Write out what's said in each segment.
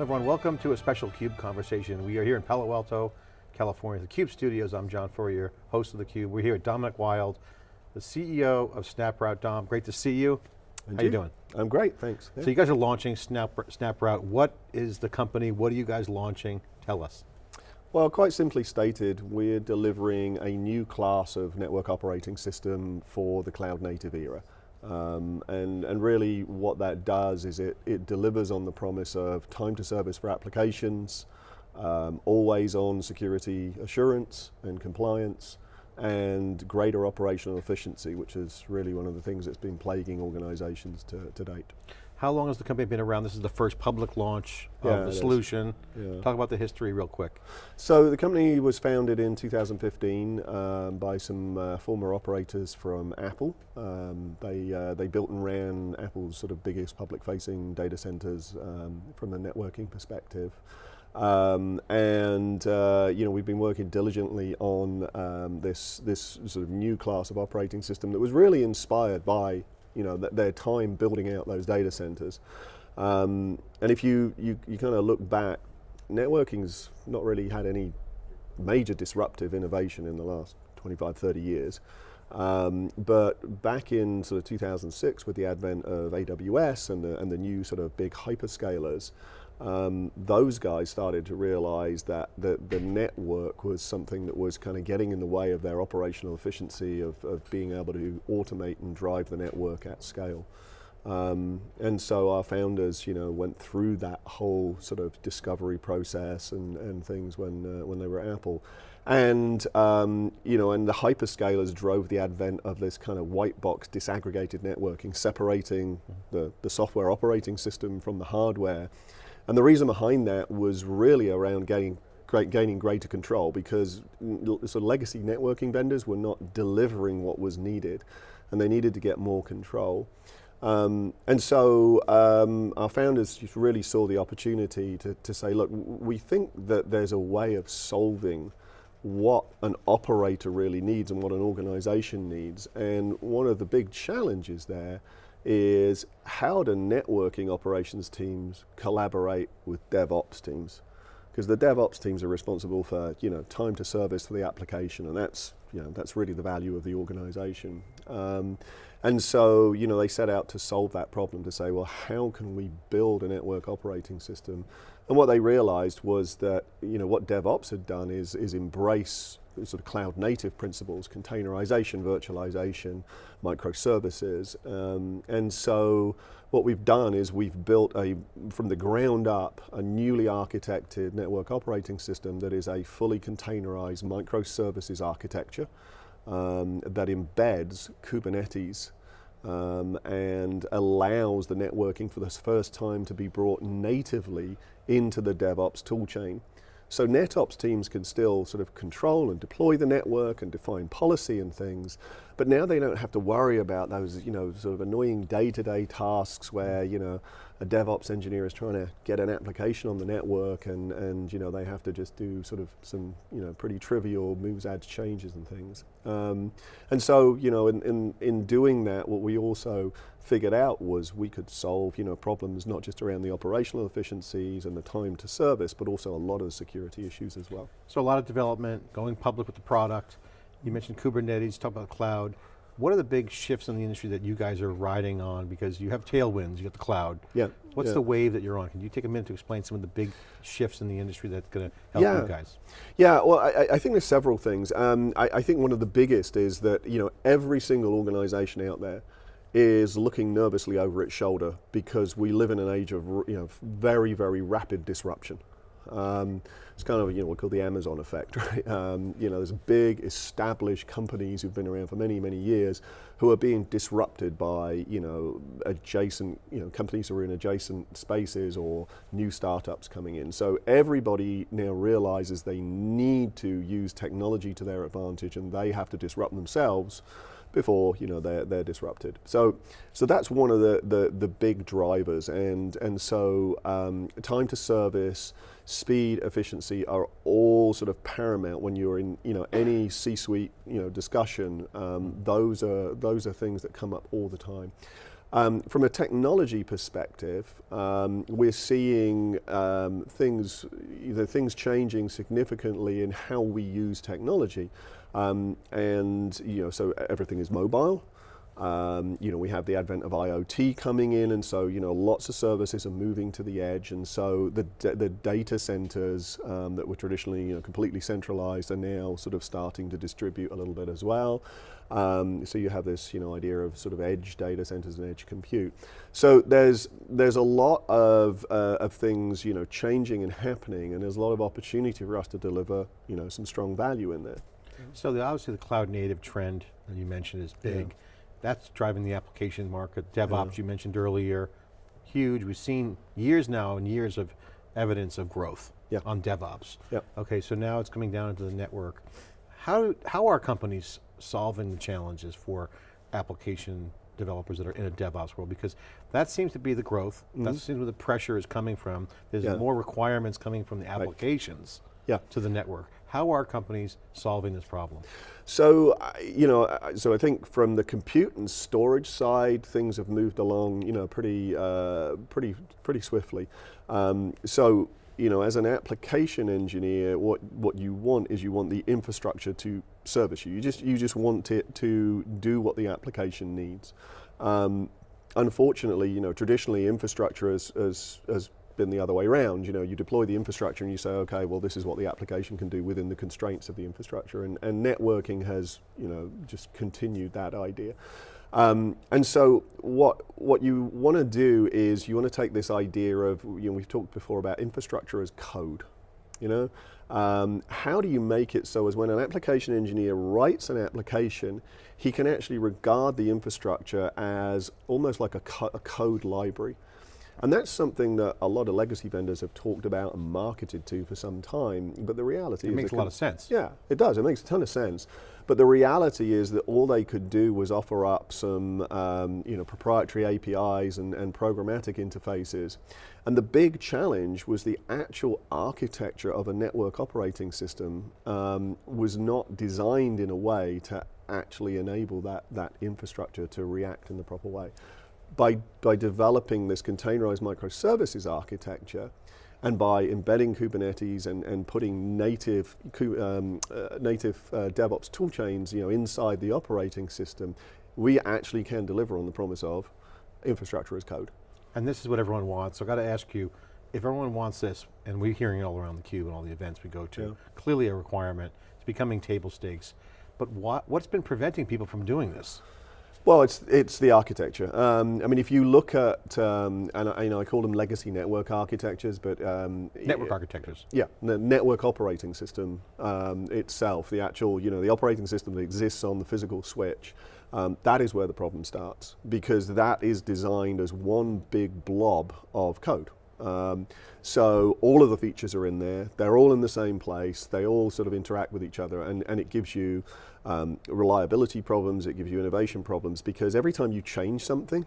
everyone, welcome to a special CUBE conversation. We are here in Palo Alto, California, the CUBE studios. I'm John Furrier, host of the CUBE. We're here with Dominic Wilde, the CEO of SnapRoute. Dom, great to see you. And How are you doing? I'm great, thanks. So you guys are launching Snap, SnapRoute. What is the company? What are you guys launching? Tell us. Well, quite simply stated, we're delivering a new class of network operating system for the cloud native era. Um, and, and really what that does is it, it delivers on the promise of time to service for applications, um, always on security assurance and compliance, and greater operational efficiency, which is really one of the things that's been plaguing organizations to, to date. How long has the company been around? This is the first public launch Yeah, of the solution. Yeah. Talk about the history real quick. So the company was founded in 2015 um, by some uh, former operators from Apple. Um, they, uh, they built and ran Apple's sort of biggest public-facing data centers um, from a networking perspective. Um, and uh, you know we've been working diligently on um, this this sort of new class of operating system that was really inspired by you know th their time building out those data centers. Um, and if you you, you kind of look back, networking's not really had any major disruptive innovation in the last 25, 30 years. Um, but back in sort of 2006 with the advent of AWS and the, and the new sort of big hyperscalers, um, those guys started to realize that the, the network was something that was kind of getting in the way of their operational efficiency of, of being able to automate and drive the network at scale. Um, and so our founders, you know, went through that whole sort of discovery process and, and things when, uh, when they were at Apple. And, um, you know, and the hyperscalers drove the advent of this kind of white box disaggregated networking, separating the, the software operating system from the hardware. And the reason behind that was really around gaining, gaining greater control because sort of legacy networking vendors were not delivering what was needed and they needed to get more control. Um, and so um, our founders really saw the opportunity to, to say, look, we think that there's a way of solving what an operator really needs and what an organization needs. And one of the big challenges there is how do networking operations teams collaborate with DevOps teams? Because the DevOps teams are responsible for, you know, time to service for the application, and that's, you know, that's really the value of the organization. Um, and so, you know, they set out to solve that problem to say, well, how can we build a network operating system? And what they realized was that, you know, what DevOps had done is, is embrace sort of cloud native principles, containerization, virtualization, microservices. Um, and so what we've done is we've built a, from the ground up, a newly architected network operating system that is a fully containerized microservices architecture um, that embeds Kubernetes um, and allows the networking for the first time to be brought natively into the DevOps toolchain. So NetOps teams can still sort of control and deploy the network and define policy and things, but now they don't have to worry about those, you know, sort of annoying day-to-day tasks where, you know, a DevOps engineer is trying to get an application on the network and, and you know, they have to just do sort of some, you know, pretty trivial moves, adds, changes and things. Um, and so, you know, in, in, in doing that, what we also figured out was we could solve, you know, problems not just around the operational efficiencies and the time to service, but also a lot of security issues as well. So a lot of development, going public with the product. You mentioned Kubernetes, talk about cloud. What are the big shifts in the industry that you guys are riding on? Because you have tailwinds, you got the cloud. Yeah. What's yeah. the wave that you're on? Can you take a minute to explain some of the big shifts in the industry that's going to help Yeah. you guys? Yeah, well, I, I think there's several things. Um, I, I think one of the biggest is that you know every single organization out there is looking nervously over its shoulder because we live in an age of you know very very rapid disruption. Um, it's kind of you know what we call the Amazon effect, right? Um, you know, there's big established companies who've been around for many many years who are being disrupted by you know adjacent you know companies who are in adjacent spaces or new startups coming in. So everybody now realizes they need to use technology to their advantage, and they have to disrupt themselves before you know they're they're disrupted. So so that's one of the the, the big drivers, and and so um, time to service, speed, efficiency are all sort of paramount when you're in you know any C-suite you know discussion. Um, those are those are things that come up all the time. Um, from a technology perspective, um, we're seeing um, things, either things changing significantly in how we use technology. Um, and you know, so everything is mobile. Um, you know, we have the advent of IoT coming in, and so you know, lots of services are moving to the edge, and so the the data centers um, that were traditionally you know completely centralized are now sort of starting to distribute a little bit as well. Um, so you have this you know idea of sort of edge data centers and edge compute. So there's there's a lot of uh, of things you know changing and happening, and there's a lot of opportunity for us to deliver you know some strong value in there. So the, obviously the cloud native trend that you mentioned is big. Yeah. That's driving the application market. DevOps yeah. you mentioned earlier, huge. We've seen years now and years of evidence of growth yeah. on DevOps. Yeah. Okay, so now it's coming down into the network. How, how are companies solving the challenges for application developers that are in a DevOps world? Because that seems to be the growth. Mm -hmm. That seems where the pressure is coming from. There's yeah. more requirements coming from the applications right. yeah. to the network. How are companies solving this problem? So, you know, so I think from the compute and storage side, things have moved along, you know, pretty, uh, pretty, pretty swiftly. Um, so, you know, as an application engineer, what what you want is you want the infrastructure to service you. You just you just want it to do what the application needs. Um, unfortunately, you know, traditionally infrastructure has, has, has been the other way around. You know, you deploy the infrastructure and you say, okay, well, this is what the application can do within the constraints of the infrastructure. And, and networking has, you know, just continued that idea. Um, and so what, what you want to do is you want to take this idea of, you know, we've talked before about infrastructure as code, you know? Um, how do you make it so as when an application engineer writes an application, he can actually regard the infrastructure as almost like a, co a code library. And that's something that a lot of legacy vendors have talked about and marketed to for some time, but the reality it is- It makes a lot of sense. Yeah, it does, it makes a ton of sense. But the reality is that all they could do was offer up some um, you know, proprietary APIs and, and programmatic interfaces. And the big challenge was the actual architecture of a network operating system um, was not designed in a way to actually enable that, that infrastructure to react in the proper way by, by developing this containerized microservices architecture and by embedding Kubernetes and, and putting native, um, uh, native uh, DevOps toolchains you know, inside the operating system, we actually can deliver on the promise of infrastructure as code. And this is what everyone wants, so I got to ask you, if everyone wants this, and we're hearing it all around the cube and all the events we go to, yeah. clearly a requirement, it's becoming table stakes, but what, what's been preventing people from doing this? Well, it's it's the architecture. Um, I mean, if you look at, um, and I, you know, I call them legacy network architectures, but um, network architectures. Yeah, the network operating system um, itself, the actual, you know, the operating system that exists on the physical switch. Um, that is where the problem starts because that is designed as one big blob of code. Um, so all of the features are in there. They're all in the same place. They all sort of interact with each other, and, and it gives you um, reliability problems. It gives you innovation problems because every time you change something,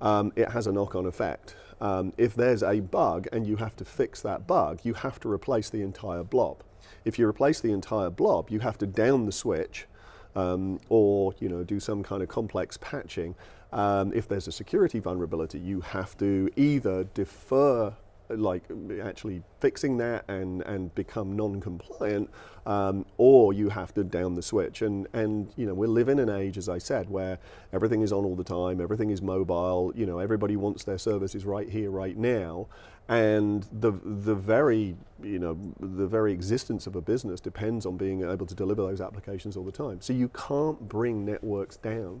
um, it has a knock-on effect. Um, if there's a bug and you have to fix that bug, you have to replace the entire blob. If you replace the entire blob, you have to down the switch um, or you know, do some kind of complex patching. Um, if there's a security vulnerability, you have to either defer like actually fixing that and, and become non-compliant, um, or you have to down the switch. And, and you know, we live in an age, as I said, where everything is on all the time, everything is mobile, you know, everybody wants their services right here, right now. And the, the very, you know, the very existence of a business depends on being able to deliver those applications all the time. So you can't bring networks down.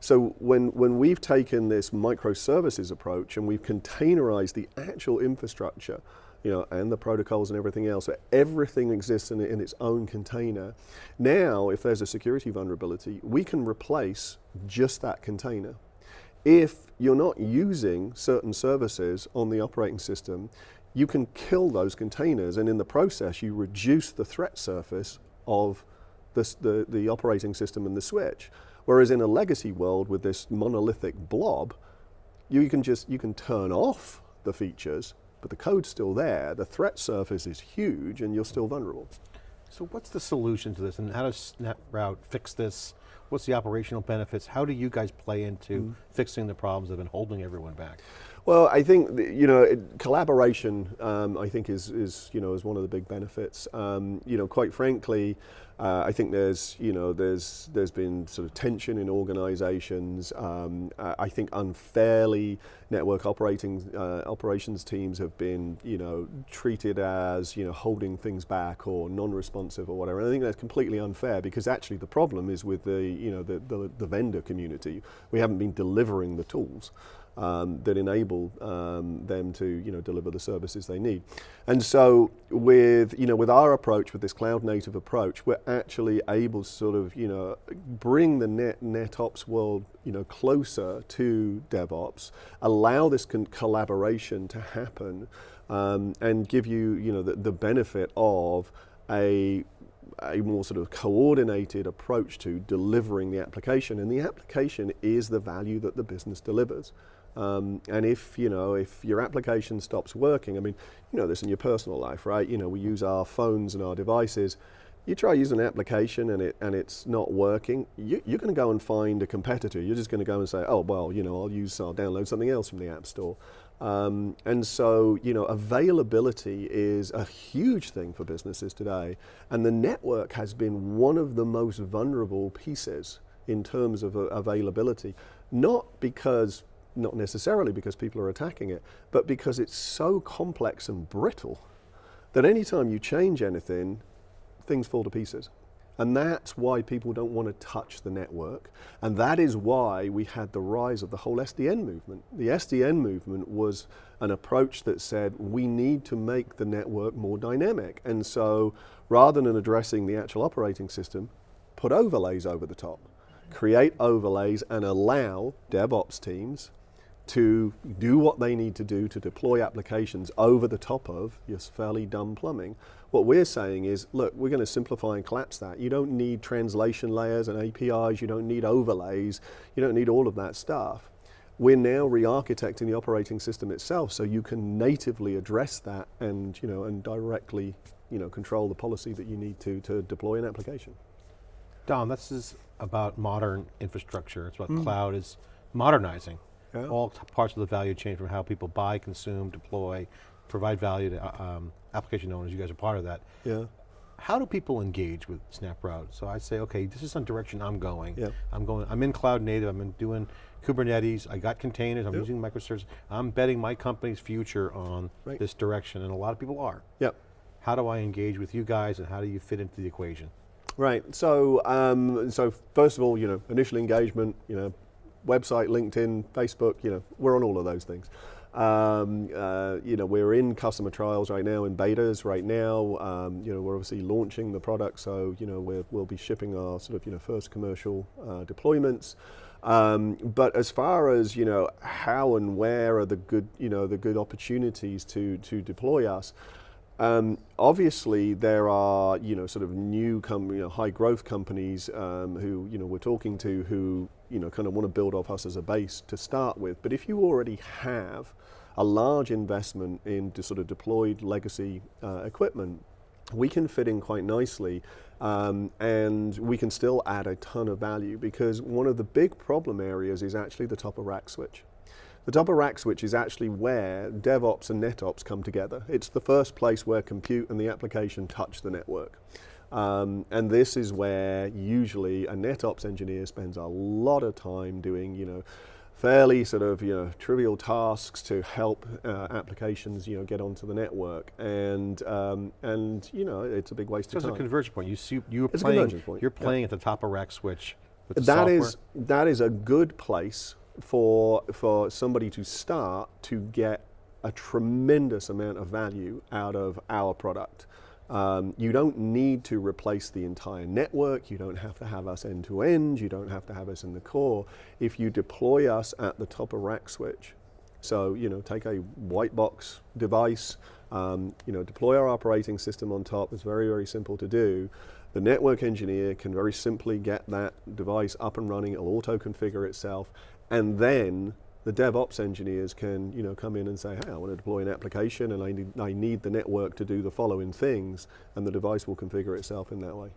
So when, when we've taken this microservices approach and we've containerized the actual infrastructure, you know, and the protocols and everything else, everything exists in, in its own container. Now, if there's a security vulnerability, we can replace just that container. If you're not using certain services on the operating system, you can kill those containers and in the process you reduce the threat surface of the, the, the operating system and the switch. Whereas in a legacy world with this monolithic blob, you can just, you can turn off the features, but the code's still there, the threat surface is huge and you're still vulnerable. So what's the solution to this and how does SnapRoute fix this? What's the operational benefits? How do you guys play into mm. fixing the problems that have been holding everyone back? Well, I think you know it, collaboration. Um, I think is is you know is one of the big benefits. Um, you know, quite frankly, uh, I think there's you know there's there's been sort of tension in organisations. Um, I think unfairly, network operating uh, operations teams have been you know treated as you know holding things back or non-responsive or whatever. And I think that's completely unfair because actually the problem is with the you know the, the, the vendor community. We haven't been delivering the tools um, that enable um, them to you know deliver the services they need. And so with you know with our approach, with this cloud native approach, we're actually able to sort of you know bring the net NetOps world you know closer to DevOps, allow this collaboration to happen, um, and give you you know the, the benefit of a a more sort of coordinated approach to delivering the application and the application is the value that the business delivers. Um, and if you know if your application stops working, I mean, you know this in your personal life, right? You know we use our phones and our devices. You try using an application and it and it's not working. You, are going to go and find a competitor. You're just going to go and say, oh well, you know I'll use I'll download something else from the app store. Um, and so you know availability is a huge thing for businesses today, and the network has been one of the most vulnerable pieces in terms of uh, availability. Not because not necessarily because people are attacking it, but because it's so complex and brittle that anytime you change anything, things fall to pieces. And that's why people don't want to touch the network. And that is why we had the rise of the whole SDN movement. The SDN movement was an approach that said we need to make the network more dynamic. And so rather than addressing the actual operating system, put overlays over the top. Create overlays and allow DevOps teams to do what they need to do to deploy applications over the top of your fairly dumb plumbing. What we're saying is, look, we're going to simplify and collapse that. You don't need translation layers and APIs, you don't need overlays, you don't need all of that stuff. We're now re-architecting the operating system itself so you can natively address that and, you know, and directly you know, control the policy that you need to, to deploy an application. Dom, this is about modern infrastructure. It's about mm. cloud is modernizing yeah. all parts of the value chain from how people buy, consume, deploy, provide value to uh, um, application owners, you guys are part of that. Yeah. How do people engage with SnapRoute? So I say, okay, this is some direction I'm going. Yeah. I'm going, I'm in cloud native, I'm in doing Kubernetes, I got containers, I'm yep. using microservices, I'm betting my company's future on right. this direction, and a lot of people are. Yep. How do I engage with you guys and how do you fit into the equation? Right, so, um, so first of all, you know, initial engagement, you know, website, LinkedIn, Facebook, you know, we're on all of those things. Um, uh, you know, we're in customer trials right now, in betas right now. Um, you know, we're obviously launching the product, so you know, we will be shipping our sort of you know first commercial uh, deployments. Um, but as far as you know, how and where are the good you know the good opportunities to to deploy us? Um, obviously, there are you know sort of new you know, high growth companies um, who you know we're talking to who you know kind of want to build off us as a base to start with. But if you already have a large investment in sort of deployed legacy uh, equipment, we can fit in quite nicely um, and we can still add a ton of value because one of the big problem areas is actually the top of rack switch. The top of rack switch is actually where DevOps and NetOps come together. It's the first place where compute and the application touch the network. Um, and this is where usually a NetOps engineer spends a lot of time doing, you know, fairly sort of you know trivial tasks to help uh, applications you know get onto the network and um, and you know it's a big waste so of time. it's a convergence point. You see, you're it's playing. You're playing yeah. at the top of rack switch. That software. is that is a good place for, for somebody to start to get a tremendous amount of value out of our product. Um, you don't need to replace the entire network. You don't have to have us end to end. You don't have to have us in the core. If you deploy us at the top of rack switch, so you know, take a white box device, um, you know, deploy our operating system on top. It's very, very simple to do. The network engineer can very simply get that device up and running. It'll auto configure itself and then the DevOps engineers can you know, come in and say, hey, I want to deploy an application and I need, I need the network to do the following things, and the device will configure itself in that way.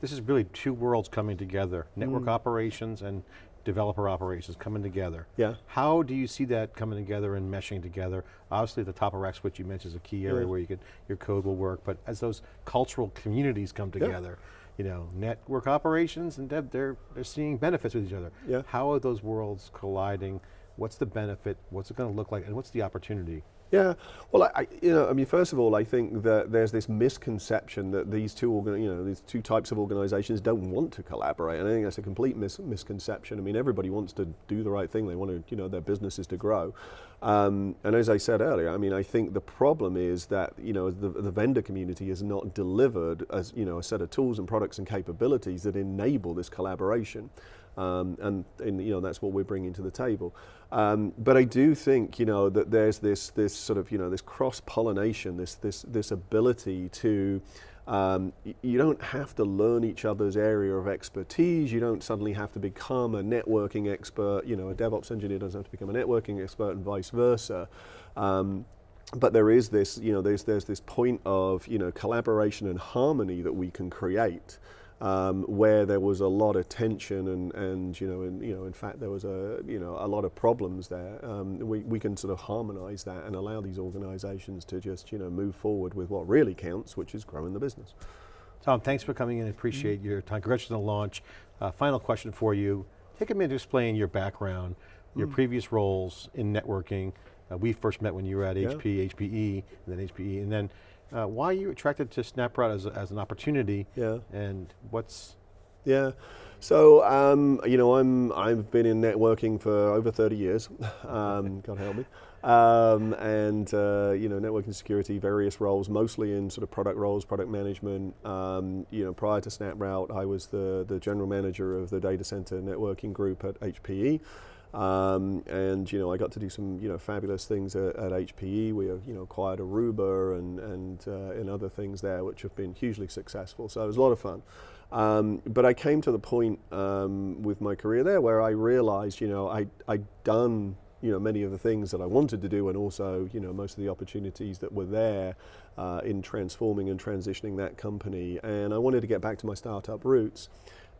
This is really two worlds coming together, network mm. operations and developer operations coming together. Yeah. How do you see that coming together and meshing together? Obviously the top of rack switch you mentioned is a key area Yeah. where you could, your code will work, but as those cultural communities come together, you know, network operations and dev, they're, they're seeing benefits with each other. Yeah. How are those worlds colliding? What's the benefit? What's it going to look like? And what's the opportunity? Yeah, well, I, you know, I mean, first of all, I think that there's this misconception that these two, you know, these two types of organisations don't want to collaborate, and I think that's a complete mis- misconception. I mean, everybody wants to do the right thing; they want to, you know, their businesses to grow. Um, and as I said earlier, I mean, I think the problem is that you know the, the vendor community has not delivered as you know a set of tools and products and capabilities that enable this collaboration. Um, and, and you know that's what we're bringing to the table. Um, but I do think you know that there's this this sort of you know this cross pollination, this this this ability to um, you don't have to learn each other's area of expertise. You don't suddenly have to become a networking expert. You know, a DevOps engineer doesn't have to become a networking expert, and vice versa. Um, but there is this, you know, there's there's this point of you know collaboration and harmony that we can create, um, where there was a lot of tension and and you know and you know in fact there was a you know a lot of problems there. Um, we we can sort of harmonise that and allow these organisations to just you know move forward with what really counts, which is growing the business. Dom, thanks for coming in, I appreciate your time. Congratulations on the launch. Uh, final question for you. Take a minute to explain your background, your previous roles in networking. Uh, we first met when you were at Yeah. HP, HPE, and then HPE, and then uh, why are you attracted to SnapRoute as, as an opportunity, Yeah. and what's, Yeah. So um, you know, I'm I've been in networking for over 30 years. Um, God help me. Um, and uh, you know, networking security, various roles, mostly in sort of product roles, product management. Um, you know, prior to SnapRoute, I was the the general manager of the data center networking group at HPE. Um, and you know, I got to do some you know fabulous things at, at HPE. We uh, you know acquired Aruba and and uh, and other things there, which have been hugely successful. So it was a lot of fun. Um, but I came to the point um, with my career there where I realized, you know, I, I'd done, you know, many of the things that I wanted to do and also, you know, most of the opportunities that were there uh, in transforming and transitioning that company. And I wanted to get back to my startup roots.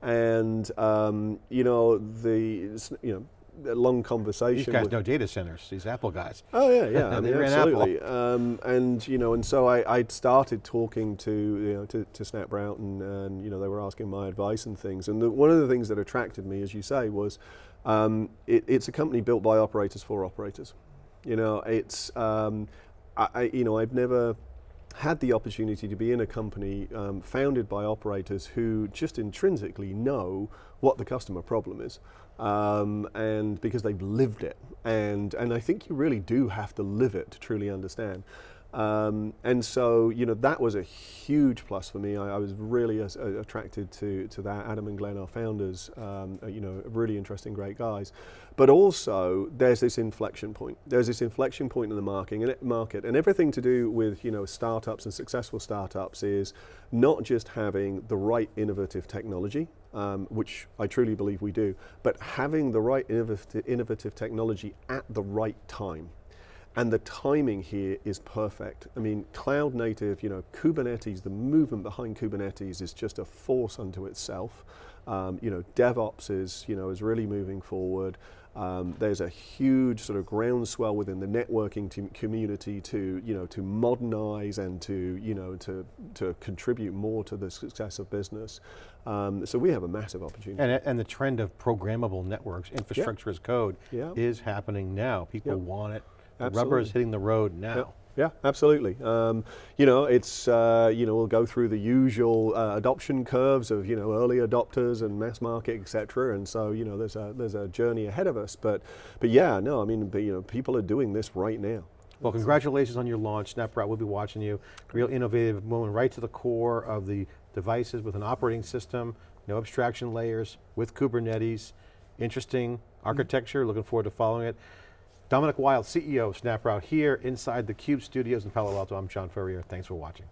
And, um, you know, the, you know, long conversation. these guys know data centers, these Apple guys. Oh yeah, yeah. I mean, absolutely. Um, and you know, and so I, I started talking to you know to, to SnapRoute, and, and you know they were asking my advice and things. And the, one of the things that attracted me, as you say, was um, it, it's a company built by operators for operators. You know, it's um, I, I you know I've never had the opportunity to be in a company um, founded by operators who just intrinsically know what the customer problem is, um, and because they've lived it, and and I think you really do have to live it to truly understand. Um, and so, you know, that was a huge plus for me. I, I was really uh, attracted to, to that. Adam and Glenn, our founders, um, are, you know, really interesting, great guys. But also, there's this inflection point. There's this inflection point in the market, and, market, and everything to do with, you know, startups and successful startups is not just having the right innovative technology, um, which I truly believe we do, but having the right innovative technology at the right time. And the timing here is perfect. I mean, cloud native, you know, Kubernetes, the movement behind Kubernetes is just a force unto itself. Um, you know, DevOps is, you know, is really moving forward. Um, there's a huge sort of groundswell within the networking community to, you know, to modernize and to, you know, to, to contribute more to the success of business. Um, so we have a massive opportunity. And, and the trend of programmable networks, infrastructure as code, Yeah. is happening now. People Yep. want it. The rubber is hitting the road now. Yeah, yeah, absolutely. Um, you know, it's uh, you know we'll go through the usual uh, adoption curves of you know early adopters and mass market, etc. And so you know there's a there's a journey ahead of us. But but yeah, no, I mean, but, you know, people are doing this right now. Well, congratulations on your launch. SnapRoute will be watching you. Real innovative moment, right to the core of the devices with an operating system, no abstraction layers, with Kubernetes. Interesting architecture, looking forward to following it. Dominic Wilde, CEO of SnapRoute here inside the Cube studios in Palo Alto. I'm John Furrier, thanks for watching.